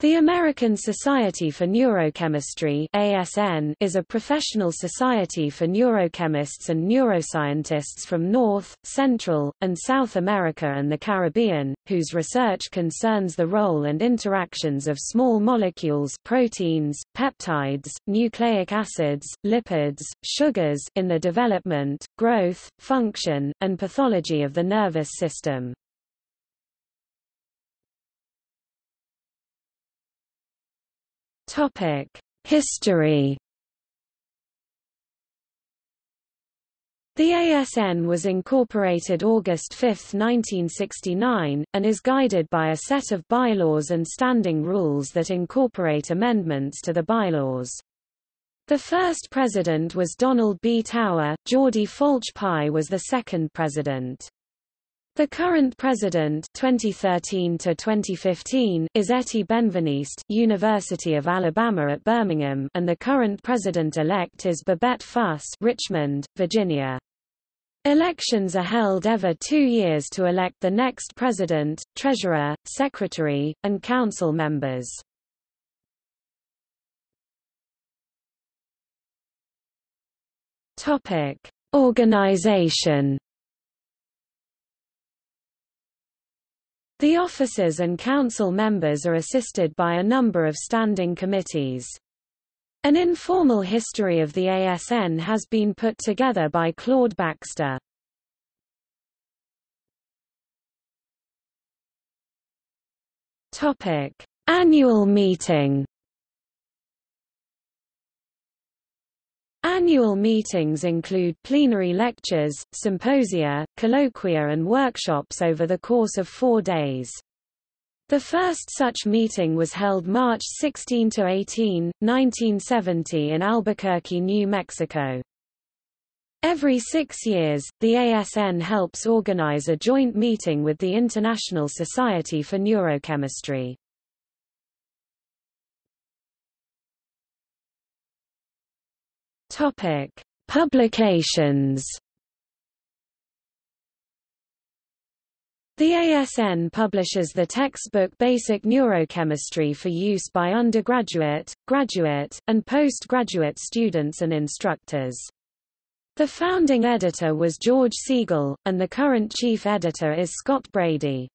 The American Society for Neurochemistry ASN is a professional society for neurochemists and neuroscientists from North, Central, and South America and the Caribbean, whose research concerns the role and interactions of small molecules proteins, peptides, nucleic acids, lipids, sugars in the development, growth, function, and pathology of the nervous system. Topic: History. The ASN was incorporated August 5, 1969, and is guided by a set of bylaws and standing rules that incorporate amendments to the bylaws. The first president was Donald B. Tower, Jordi Folch-Pi was the second president. The current president 2013 to 2015 is Etty Benveniste, University of Alabama at Birmingham, and the current president-elect is Babette Fuss, Richmond, Virginia. Elections are held every two years to elect the next president, treasurer, secretary, and council members. Topic: Organization The officers and council members are assisted by a number of standing committees. An informal history of the ASN has been put together by Claude Baxter. Topic: Annual meeting. Annual meetings include plenary lectures, symposia, colloquia and workshops over the course of four days. The first such meeting was held March 16–18, 1970 in Albuquerque, New Mexico. Every six years, the ASN helps organize a joint meeting with the International Society for Neurochemistry. Topic: Publications. The ASN publishes the textbook Basic Neurochemistry for use by undergraduate, graduate, and postgraduate students and instructors. The founding editor was George Siegel, and the current chief editor is Scott Brady.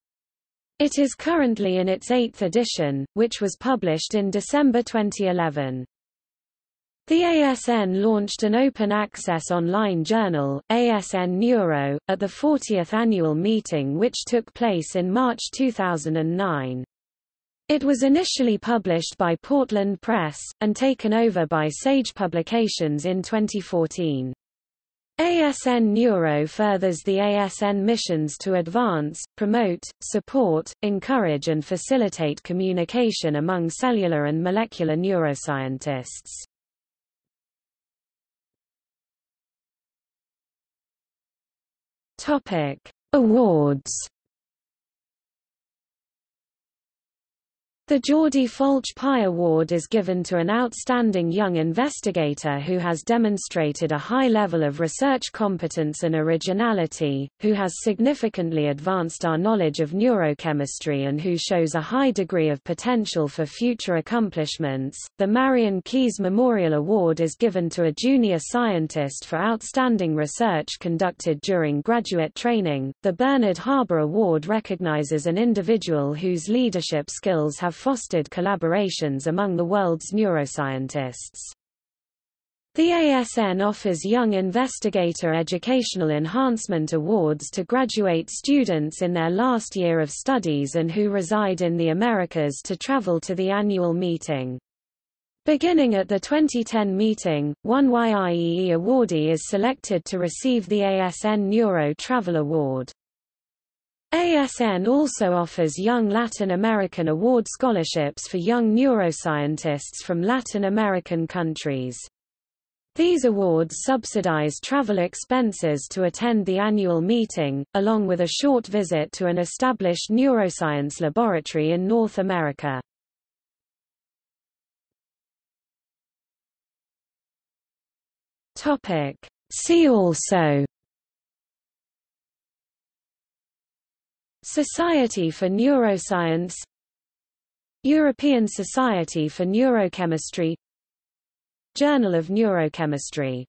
It is currently in its eighth edition, which was published in December 2011. The ASN launched an open-access online journal, ASN Neuro, at the 40th annual meeting which took place in March 2009. It was initially published by Portland Press, and taken over by Sage Publications in 2014. ASN Neuro furthers the ASN missions to advance, promote, support, encourage and facilitate communication among cellular and molecular neuroscientists. Topic: Awards The Jordi Folch-Pi Award is given to an outstanding young investigator who has demonstrated a high level of research competence and originality, who has significantly advanced our knowledge of neurochemistry and who shows a high degree of potential for future accomplishments. The Marian Kies Memorial Award is given to a junior scientist for outstanding research conducted during graduate training. The Bernard Haber Award recognizes an individual whose leadership skills have fostered collaborations among the world's neuroscientists. The ASN offers Young Investigator Educational Enhancement Awards to graduate students in their last year of studies and who reside in the Americas to travel to the annual meeting. Beginning at the 2010 meeting, one YIEE awardee is selected to receive the ASN Neuro Travel Award. ASN also offers Young Latin American Award scholarships for young neuroscientists from Latin American countries. These awards subsidize travel expenses to attend the annual meeting, along with a short visit to an established neuroscience laboratory in North America. See also Society for Neuroscience. European Society for Neurochemistry. Journal of Neurochemistry